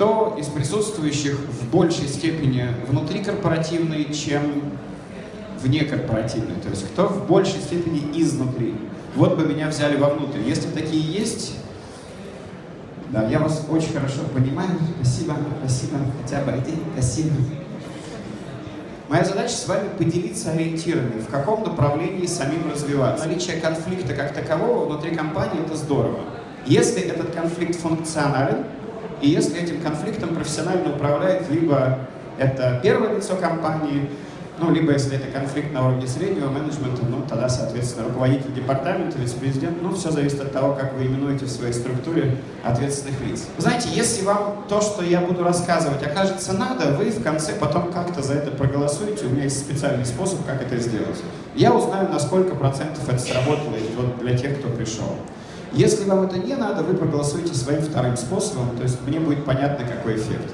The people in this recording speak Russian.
кто из присутствующих в большей степени внутрикорпоративный, чем внекорпоративный? То есть кто в большей степени изнутри? Вот бы меня взяли вовнутрь. Если такие есть, да, я вас очень хорошо понимаю. Спасибо, спасибо. Хотя бы один, спасибо. Моя задача с вами поделиться ориентирами, в каком направлении самим развиваться. Наличие конфликта как такового внутри компании – это здорово. Если этот конфликт функционален, и если этим конфликтом профессионально управляет либо это первое лицо компании, ну, либо если это конфликт на уровне среднего менеджмента, ну, тогда, соответственно, руководитель департамента, вице-президент, ну, все зависит от того, как вы именуете в своей структуре ответственных лиц. Знаете, если вам то, что я буду рассказывать, окажется надо, вы в конце потом как-то за это проголосуете, у меня есть специальный способ, как это сделать. Я узнаю, на сколько процентов это сработало вот для тех, кто пришел. Если вам это не надо, вы проголосуете своим вторым способом, то есть мне будет понятно, какой эффект.